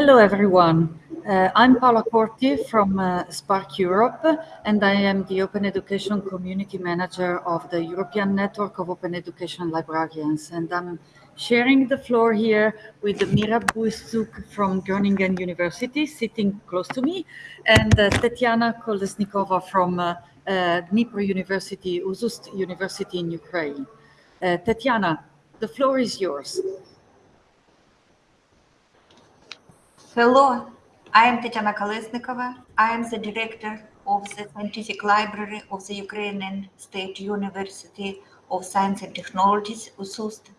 Hello, everyone. Uh, I'm Paola Corti from uh, Spark Europe, and I am the Open Education Community Manager of the European Network of Open Education Librarians. And I'm sharing the floor here with Mira Buistuk from Groningen University, sitting close to me, and uh, Tetiana Kolesnikova from uh, uh, Dnipro University, Uzust University in Ukraine. Uh, Tetiana, the floor is yours. Hello, I am Tetiana Kolesnikova. I am the director of the Scientific Library of the Ukrainian State University of Science and Technologies, USUST.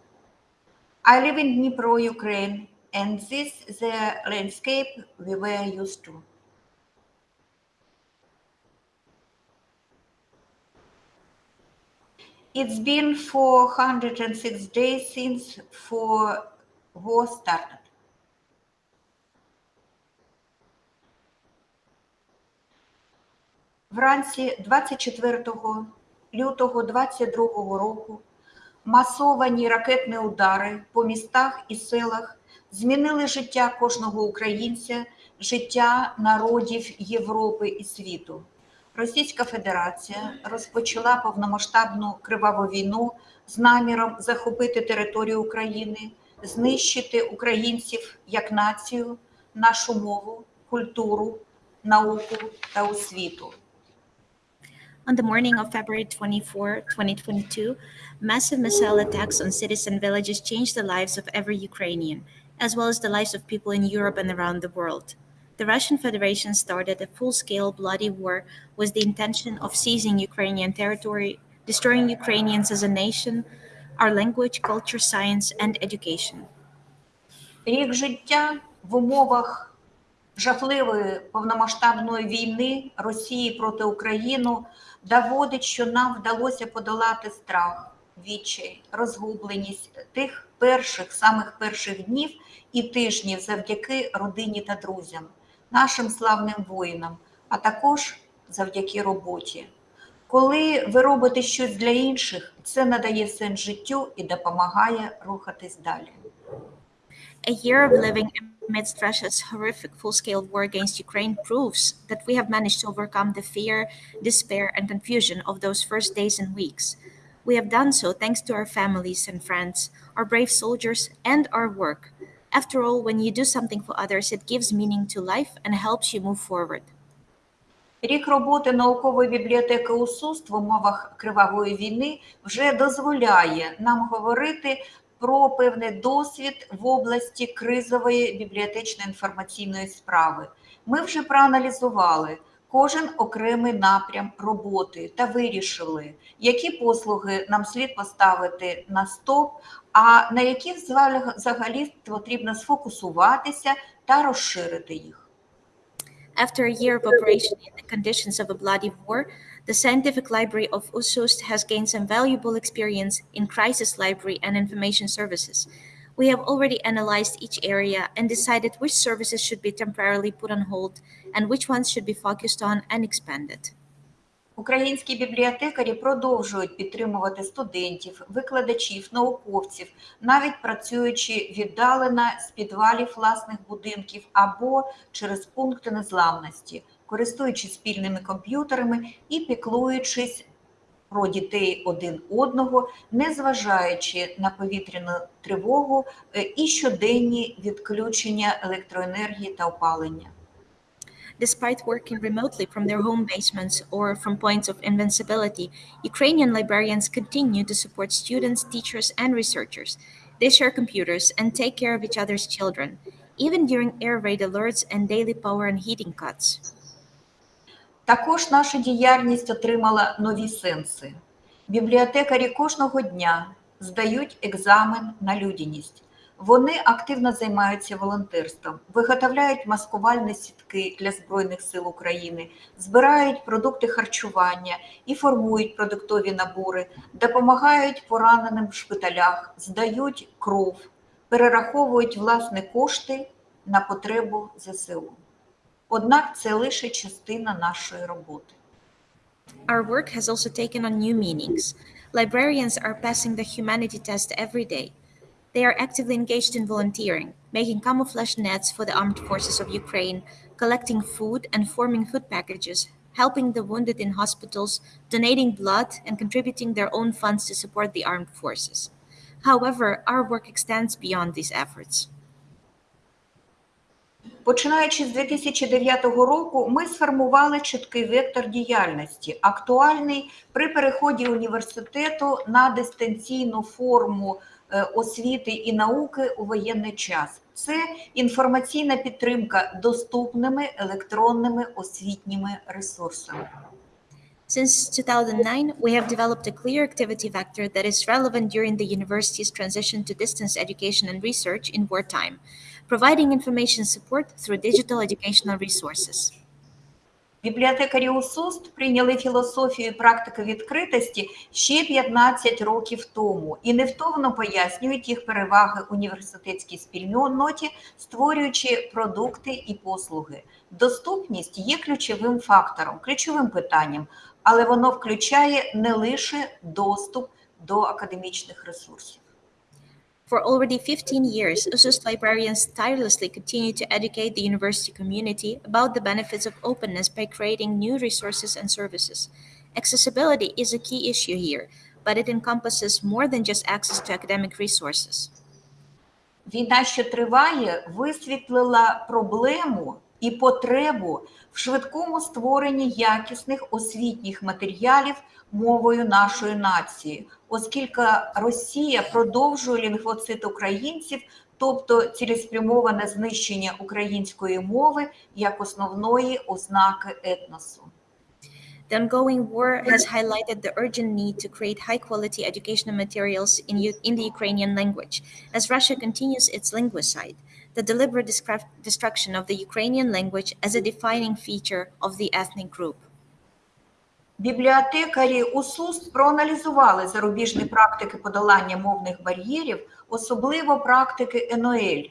I live in Dnipro, Ukraine, and this is the landscape we were used to. It's been 406 days since for war started. Вранці 24 лютого 22 року масовані ракетні удари по містах і селах змінили життя кожного українця, життя народів Європи і світу. Російська Федерація розпочала повномасштабну криваву війну з наміром захопити територію України, знищити українців як націю, нашу мову, культуру, науку та освіту. On the morning of February 24, 2022, massive missile attacks on cities and villages changed the lives of every Ukrainian, as well as the lives of people in Europe and around the world. The Russian Federation started a full scale bloody war with the intention of seizing Ukrainian territory, destroying Ukrainians as a nation, our language, culture, science, and education. Рік життя в умовах жахливої повномасштабної війни Росії проти України доводить, що нам вдалося подолати страх, відчай, розгубленість тих перших, самих перших днів і тижнів завдяки родині та друзям, нашим славним воїнам, а також завдяки роботі. Коли ви робите щось для інших, це надає сенс життю і допомагає рухатись далі. A year of living amidst Russia's horrific full scale war against Ukraine proves that we have managed to overcome the fear, despair, and confusion of those first days and weeks. We have done so thanks to our families and friends, our brave soldiers, and our work. After all, when you do something for others, it gives meaning to life and helps you move forward. Рік роботи наукової бібліотеки УСУСТ в умовах кривавої війни вже дозволяє нам говорити про певний досвід в області кризової бібліотечної інформаційної справи. Ми вже проаналізували кожен окремий напрям роботи та вирішили, які послуги нам слід поставити на стоп, а на які взагалі потрібно сфокусуватися та розширити їх. After a year of operation in the conditions of a bloody war, the Scientific Library of USUST has gained some valuable experience in crisis library and information services. We have already analyzed each area and decided which services should be temporarily put on hold and which ones should be focused on and expanded. Українські бібліотекарі продовжують підтримувати студентів, викладачів, науковців, навіть працюючи віддалено з підвалів власних будинків або через пункти незламності, користуючись спільними комп'ютерами і піклуючись про дітей один одного, незважаючи на повітряну тривогу і щоденні відключення електроенергії та опалення. Despite working remotely from their home basements or from points of invincibility, Ukrainian librarians continue to support students, teachers, and researchers. They share computers and take care of each other's children, even during air raid alerts and daily power and heating cuts. Також наша діяльність отримала нові сенси. Бібліотекарі кожного дня здають екзамен на людяність. Вони активно займаються волонтерством, виготовляють маскувальні сітки для Збройних сил України, збирають продукти харчування і формують продуктові набори, допомагають пораненим в шпиталях, здають кров, перераховують власні кошти на потребу ЗСУ. Однак це лише частина нашої роботи. Our work has also taken on new meanings. Librarians are passing the humanity test every day. They are actively engaged in volunteering, making camouflage nets for the armed forces of Ukraine, collecting food and forming food packages, helping the wounded in hospitals, donating blood, and contributing their own funds to support the armed forces. However, our work extends beyond these efforts. Починаючи з 2009 року, ми сформували чіткий вектор діяльності, актуальний при переході університету на дистанційну форму е, освіти і науки у воєнний час. Це інформаційна підтримка доступними електронними освітніми ресурсами. Since 2009, we have developed a clear activity vector that is relevant during the university's transition to distance education and research in wartime, providing information support through digital educational resources. Бібліотекарі УСУСТ прийняли філософію і практику відкритості ще 15 років тому і невтомно пояснюють їх переваги університетській спільноті, створюючи продукти і послуги. Доступність є ключовим фактором, ключовим питанням, але воно включає не лише доступ до академічних ресурсів. For already 15 years, USUST librarians tirelessly continue to educate the university community about the benefits of openness by creating new resources and services. Accessibility is a key issue here, but it encompasses more than just access to academic resources. Війна, що триває, висвітлила проблему і потребу в швидкому створенні якісних освітніх матеріалів мовою нашої нації, оскільки Росія продовжує лінгвоцит українців, тобто цілеспрямоване знищення української мови як основної ознаки етносу. The ongoing war has highlighted the urgent need to create high quality educational materials in, in the Ukrainian language as Russia continues its linguicide, the deliberate destruction of the Ukrainian language as a defining feature of the ethnic group. Бібліотекарі УСУС проаналізували зарубіжні практики подолання мовних бар'єрів, особливо практики НОЛ,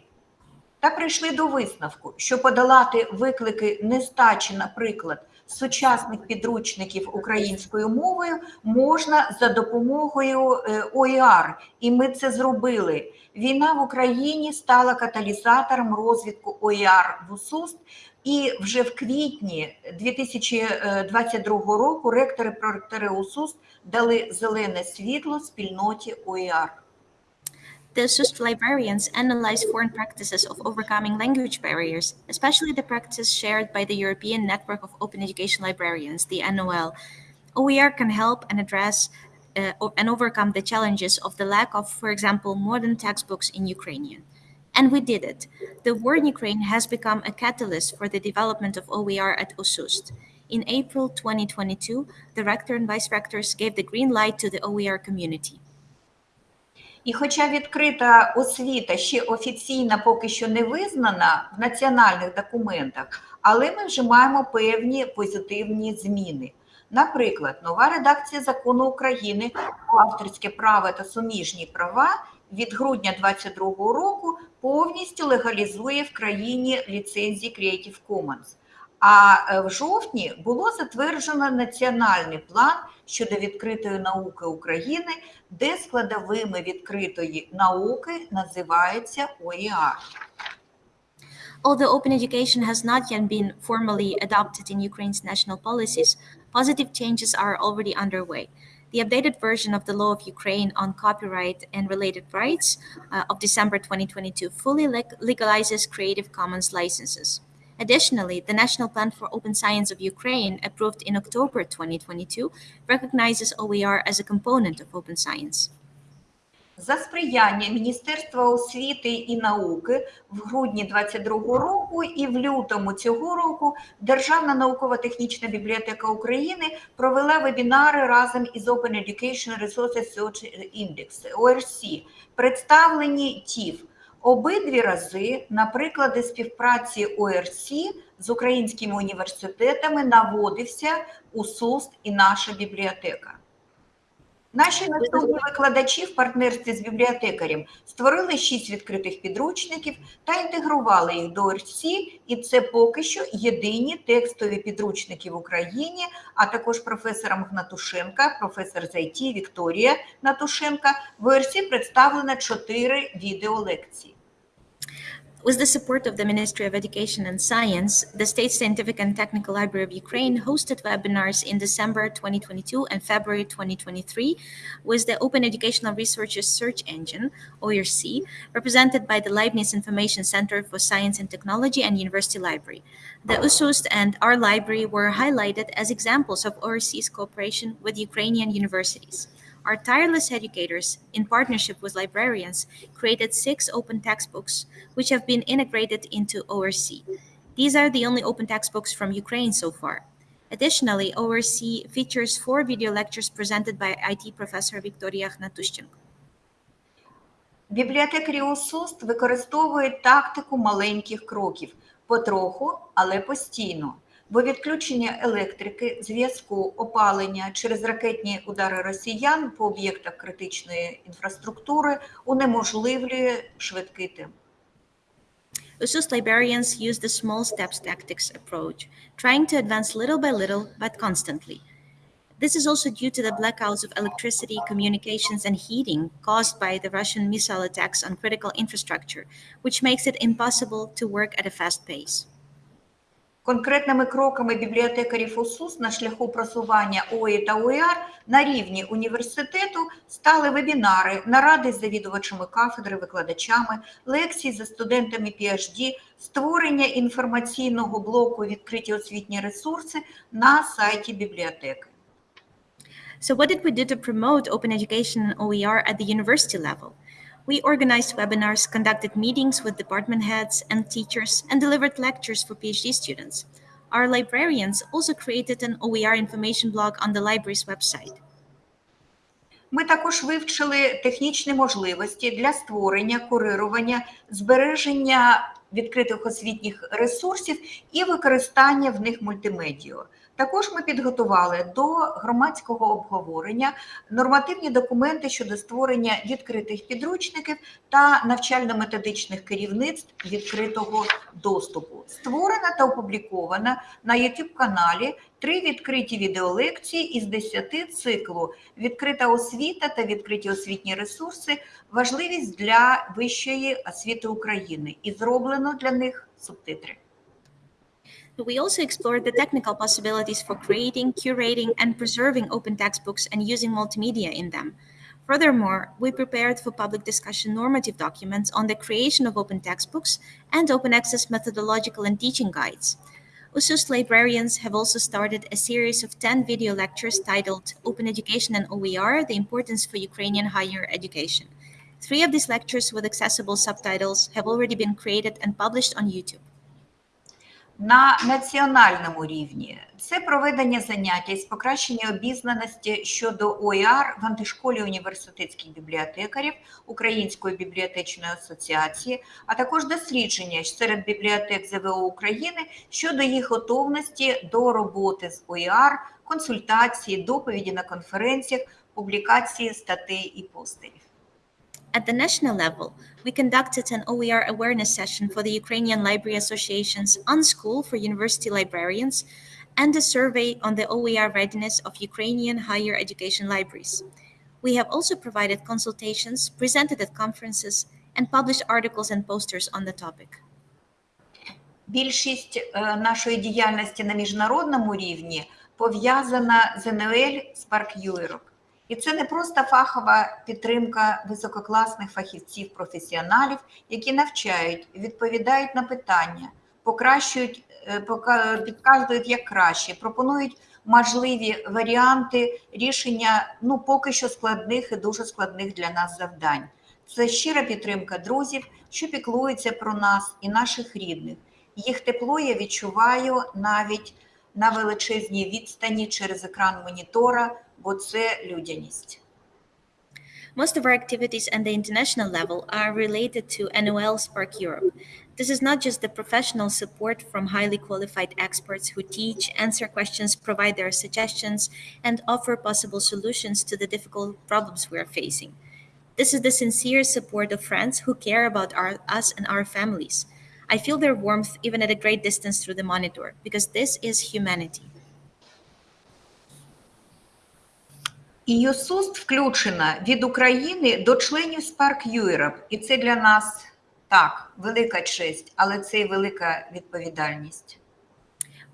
та прийшли до висновку, що подолати виклики нестачі, наприклад, сучасних підручників українською мовою можна за допомогою е, ОІР, і ми це зробили. Війна в Україні стала каталізатором розвитку ОІР в УСУСТ, і вже в квітні 2022 року ректори проректори УСУСТ дали зелене світло спільноті ОІР. The SUST librarians analyze foreign practices of overcoming language barriers, especially the practice shared by the European Network of Open Education Librarians, the NOL. OER can help and address uh, and overcome the challenges of the lack of, for example, modern textbooks in Ukrainian. And we did it. The war in Ukraine has become a catalyst for the development of OER at OSUST. In April 2022, the rector and vice rectors gave the green light to the OER community. І хоча відкрита освіта ще офіційно поки що не визнана в національних документах, але ми вже маємо певні позитивні зміни. Наприклад, нова редакція закону України авторське право та суміжні права від грудня 2022 року повністю легалізує в країні ліцензії Creative Commons. А е, в жовтні було затверджено національний план щодо відкритої науки України, де складовими відкритої науки називається ОІАР. Although open education has not yet been formally adopted in Ukraine's national policies, positive changes are already underway. The updated version of the law of Ukraine on copyright and related rights uh, of December 2022 fully leg- legalizes Creative Commons licenses. Additionally, the National Plan for Open Science of Ukraine, approved in October 2022, recognizes OER as a component of open science. За сприяння Міністерства освіти і науки в грудні 2022 року і в лютому цього року Державна наукова-технічна бібліотека України провела вебінари разом із Resources Search Index ORC, представлені ТІФ. Обидві рази на приклади співпраці ОРС з українськими університетами наводився УСУСТ і наша бібліотека. Наші наступні викладачі в партнерстві з бібліотекарем створили шість відкритих підручників та інтегрували їх до ОРС, і це поки що єдині текстові підручники в Україні, а також професором Гнатушенка, професор з ІТ Вікторія Натушенка В ОРС представлено чотири відеолекції. With the support of the Ministry of Education and Science, the State Scientific and Technical Library of Ukraine hosted webinars in December 2022 and February 2023 with the Open Educational Researches Search Engine, OERC, represented by the Leibniz Information Center for Science and Technology and University Library. The USUST and our library were highlighted as examples of OERC's cooperation with Ukrainian universities. Our tireless educators, in partnership with librarians, created six open textbooks which have been integrated into ORC. These are the only open textbooks from Ukraine so far. Additionally, ORC features four video lectures presented by IT professor Victoria Hnatushchenko. Бібліотекарі УСУСТ використовують тактику маленьких кроків потроху, але постійно. Бо відключення електрики, зв'язку, опалення через ракетні удари росіян по об'єктах критичної інфраструктури унеможливлює швидкий темп. USUS librarians use the small steps tactics approach, trying to advance little by little but constantly. This is also due to the blackouts of electricity, communications, and heating caused by the Russian missile attacks on critical infrastructure, which makes it impossible to work at a fast pace. Конкретними кроками бібліотекарів УСУС на шляху просування ОІ та ОІАР на рівні університету стали вебінари, наради з завідувачами кафедри, викладачами, лекції за студентами PhD, створення інформаційного блоку відкриті освітні ресурси на сайті бібліотеки. So, what did we do to promote open education and OER at the university level? We organized webinars, conducted meetings with department heads and teachers, and delivered lectures for PhD students. Our librarians also created an OER information blog on the library's website. Ми також вивчили технічні можливості для створення, курирування, збереження відкритих освітніх ресурсів і використання в них мультимедіа. Також ми підготували до громадського обговорення нормативні документи щодо створення відкритих підручників та навчально-методичних керівництв відкритого доступу. Створена та опублікована на youtube каналі три відкриті відеолекції із 10 циклу Відкрита освіта та відкриті освітні ресурси, важливість для вищої освіти України і зроблено для них субтитри. We also explored the technical possibilities for creating, curating, and preserving open textbooks and using multimedia in them. Furthermore, we prepared for public discussion normative documents on the creation of open textbooks and open access methodological and teaching guides. USUS librarians have also started a series of 10 video lectures titled Open Education and OER The Importance for Ukrainian Higher Education. Three of these lectures with accessible subtitles have already been created and published on YouTube. На національному рівні це проведення заняття із покращення обізнаності щодо ОІАР в антишколі університетських бібліотекарів Української бібліотечної асоціації, а також дослідження серед бібліотек ЗВО України щодо їх готовності до роботи з ОІАР, консультації, доповіді на конференціях, публікації статей і постерів. At the national level, we conducted an OER awareness session for the Ukrainian Library Association's Unschool for University Librarians and a survey on the OER readiness of Ukrainian higher education libraries. We have also provided consultations, presented at conferences, and published articles and posters on the topic. Більшість е, нашої діяльності на міжнародному рівні пов'язана з НЛ Spark Europe. І це не просто фахова підтримка висококласних фахівців, професіоналів, які навчають, відповідають на питання, покращують, е, підказують як краще, пропонують можливі варіанти рішення ну поки що складних і дуже складних для нас завдань. Це щира підтримка друзів, що піклуються про нас і наших рідних. Їх тепло я відчуваю навіть на величезній відстані через екран монітора, бо це людяність. Most of our activities at the international level are related to NOL Spark Europe. This is not just the professional support from highly qualified experts who teach, answer questions, provide their suggestions, and offer possible solutions to the difficult problems we are facing. This is the sincere support of friends who care about our, us and our families. I feel their warmth even at a great distance through the monitor because this is humanity. ЮСУСТ включена від України до членів Spark Europe, і це для нас Так, велика честь, але це і велика відповідальність.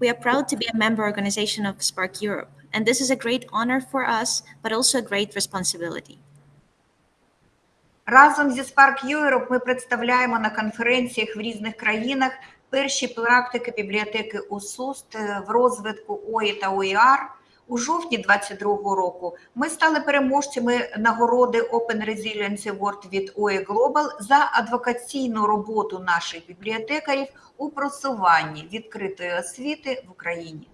We are proud to be a member organization of Spark Europe, and this is a great honor for us, but also a great responsibility. Разом зі Spark Europe ми представляємо на конференціях в різних країнах перші практики бібліотеки УСУСТ е, в розвитку ОІ та ОІР. У жовтні 2022 року ми стали переможцями нагороди Open Resilience Award від OE Global за адвокаційну роботу наших бібліотекарів у просуванні відкритої освіти в Україні.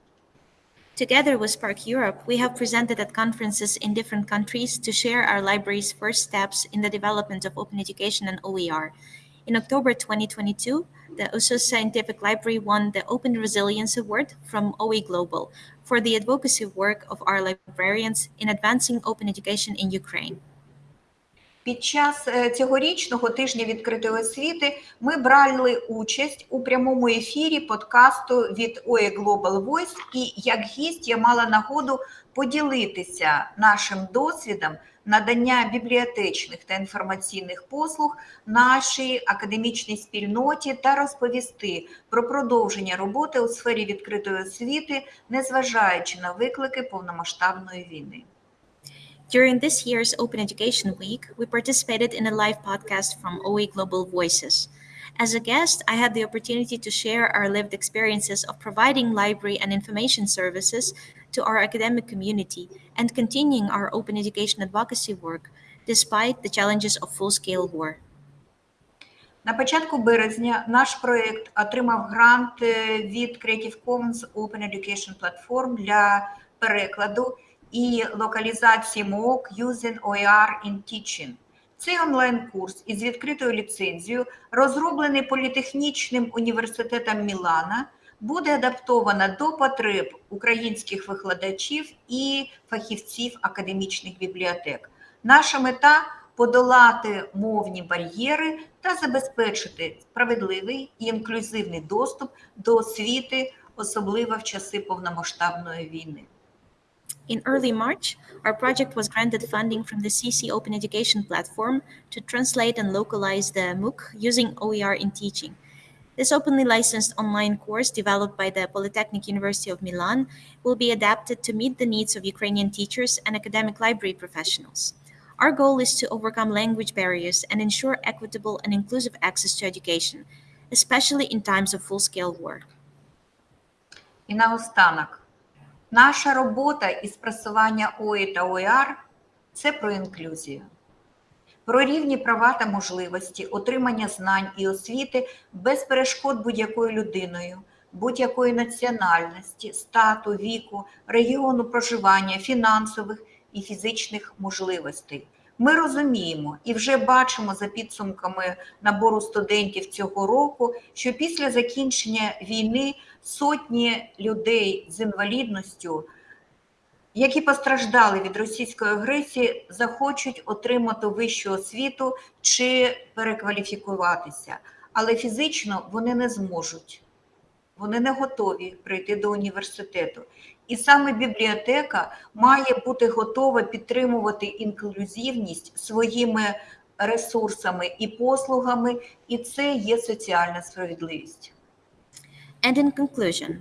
Together with Spark Europe, we have presented at conferences in different countries to share our library's first steps in the development of open education and OER. In October 2022, the USUS Scientific Library won the Open Resilience Award from OE Global for the advocacy work of our librarians in advancing open education in Ukraine. Під час е, цьогорічного тижня відкритої освіти ми брали участь у прямому ефірі подкасту від OE Global Voice, і як гість я мала нагоду поділитися нашим досвідом надання бібліотечних та інформаційних послуг нашій академічній спільноті та розповісти про продовження роботи у сфері відкритої освіти, незважаючи на виклики повномасштабної війни. During this year's Open Education Week, we participated in a live podcast from OE Global Voices. As a guest, I had the opportunity to share our lived experiences of providing library and information services to our academic community and continuing our open education advocacy work despite the challenges of full scale war. На початку березня наш проєкт отримав грант е, від Creative Commons Open Education Platform для перекладу і локалізації MOOC Using OER in Teaching. Цей онлайн-курс із відкритою ліцензією, розроблений політехнічним університетом Мілана, буде адаптовано до потреб українських викладачів і фахівців академічних бібліотек. Наша мета подолати мовні бар'єри та забезпечити справедливий і інклюзивний доступ до освіти, особливо в часи повномасштабної війни. In early March, our project was granted funding from the CC Open Education platform to translate and localize the MOOC using OER in teaching. This openly licensed online course developed by the Polytechnic University of Milan will be adapted to meet the needs of Ukrainian teachers and academic library professionals. Our goal is to overcome language barriers and ensure equitable and inclusive access to education, especially in times of full scale war. І наостанок, наша робота із просування ОІ та ОІР – це про інклюзію, про рівні права та можливості отримання знань і освіти без перешкод будь-якою людиною, будь-якої національності, стату, віку, регіону проживання, фінансових і фізичних можливостей. Ми розуміємо і вже бачимо за підсумками набору студентів цього року, що після закінчення війни сотні людей з інвалідністю, які постраждали від російської агресії, захочуть отримати вищу освіту чи перекваліфікуватися, але фізично вони не зможуть. Вони не готові прийти до університету. І саме бібліотека має бути готова підтримувати інклюзивність своїми ресурсами і послугами, і це є соціальна справедливість. And in conclusion,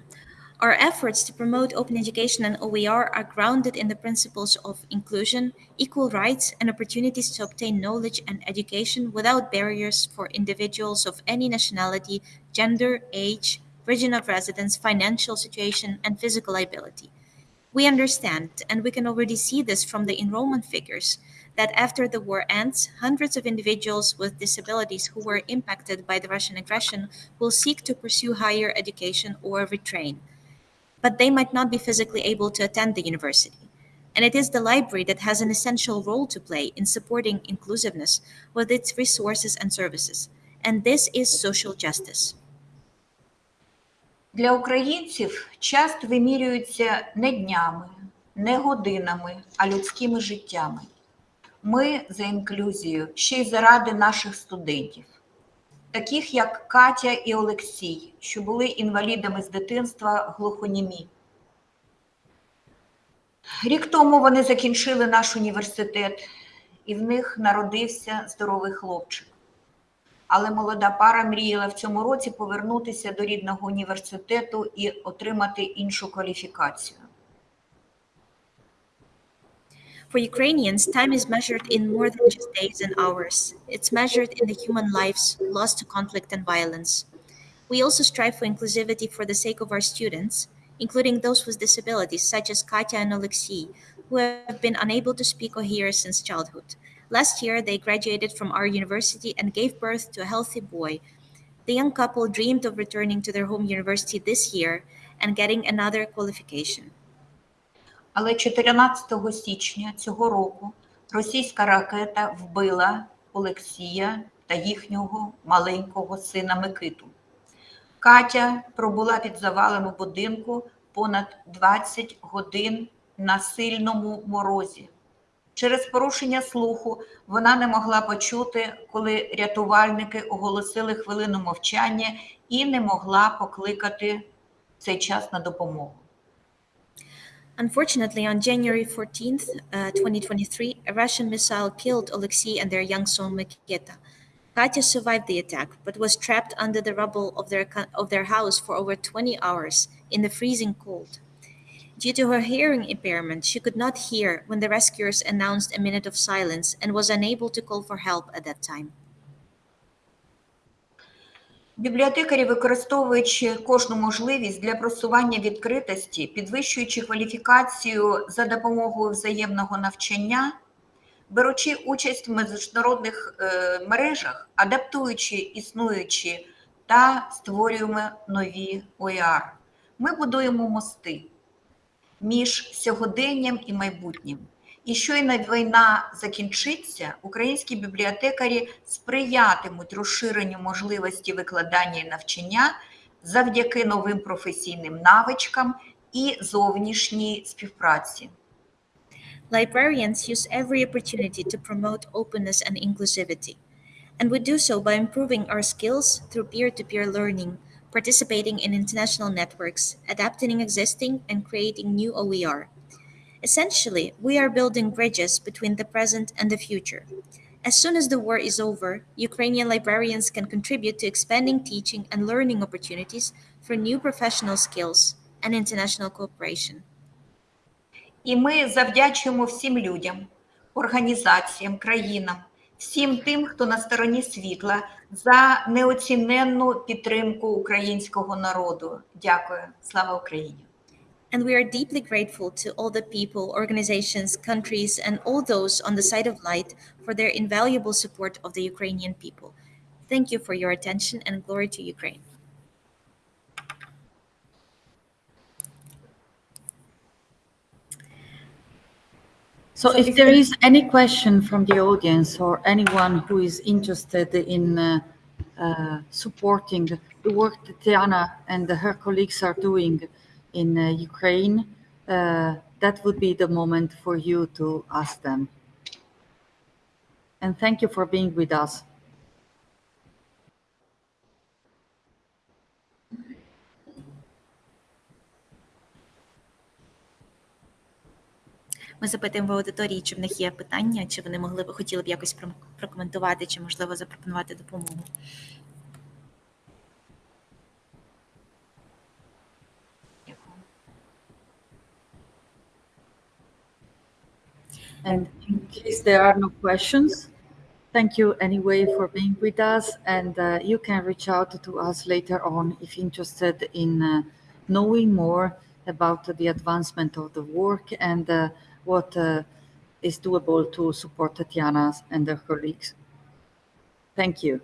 our efforts to promote open education and OER are grounded in the principles of inclusion, equal rights, and opportunities to obtain knowledge and education without barriers for individuals of any nationality, gender, age, region of residence, financial situation, and physical ability. We understand, and we can already see this from the enrollment figures, that after the war ends, hundreds of individuals with disabilities who were impacted by the Russian aggression will seek to pursue higher education or retrain. But they might not be physically able to attend the university. And it is the library that has an essential role to play in supporting inclusiveness with its resources and services. And this is social justice. Для українців час вимірюється не днями, не годинами, а людськими життями. Ми за інклюзію ще й заради наших студентів, таких як Катя і Олексій, що були інвалідами з дитинства глухонімі. Рік тому вони закінчили наш університет, і в них народився здоровий хлопчик. але молода пара мріяла в цьому році повернутися до рідного університету і отримати іншу кваліфікацію. For Ukrainians, time is measured in more than just days and hours. It's measured in the human lives lost to conflict and violence. We also strive for inclusivity for the sake of our students, including those with disabilities, such as Katya and Alexei, who have been unable to speak or hear since childhood. Last year, they graduated from our university and gave birth to a healthy boy. The young couple dreamed of returning to their home university this year and getting another qualification. Але 14 січня цього року російська ракета вбила Олексія та їхнього маленького сина Микиту. Катя пробула під завалом у будинку понад 20 годин на сильному морозі. Через порушення слуху вона не могла почути, коли рятувальники оголосили хвилину мовчання і не могла покликати цей час на допомогу. Unfortunately, on January 14th, uh, 2023, a Russian missile killed Alexei and their young son Mikita. Katya survived the attack, but was trapped under the rubble of their, of their house for over 20 hours in the freezing cold. Due to her hearing impairment, she could not hear when the rescuers announced a minute of silence and was unable to call for help at that time. Бібліотекарі, використовуючи кожну можливість для просування відкритості, підвищуючи кваліфікацію за допомогою взаємного навчання, беручи участь в міжнародних е, мережах, адаптуючи існуючі та створюємо нові ОЕР. Ми будуємо мости між сьогоденням і майбутнім. І щойно війна закінчиться, українські бібліотекарі сприятимуть розширенню можливості викладання і навчання завдяки новим професійним навичкам і зовнішній співпраці. Librarians use every opportunity to promote openness and inclusivity, and we do so by improving our skills through peer to peer learning, participating in international networks, adapting existing, and creating new OER. Essentially, we are building bridges between the present and the future. As soon as the war is over, Ukrainian librarians can contribute to expanding teaching and learning opportunities for new professional skills and international cooperation. І ми завдячуємо всім людям, організаціям, країнам, всім тим, хто на стороні світла, за неоціненну підтримку українського народу. Дякую. Слава Україні! And we are deeply grateful to all the people, organizations, countries, and all those on the side of light for their invaluable support of the Ukrainian people. Thank you for your attention and glory to Ukraine. So if there is any question from the audience or anyone who is interested in uh, uh, supporting the work that Tiana and her colleagues are doing in uh, Ukraine, uh, that would be the moment for you to ask them. And thank you for being with us. Ми запитуємо в аудиторії, чи в них є питання, чи вони могли б хотіли б якось прокоментувати, чи можливо запропонувати допомогу. And in case there are no questions, thank you anyway for being with us. And uh, you can reach out to us later on if interested in uh, knowing more about the advancement of the work and uh, what uh, is doable to support Tatiana and her colleagues. Thank you.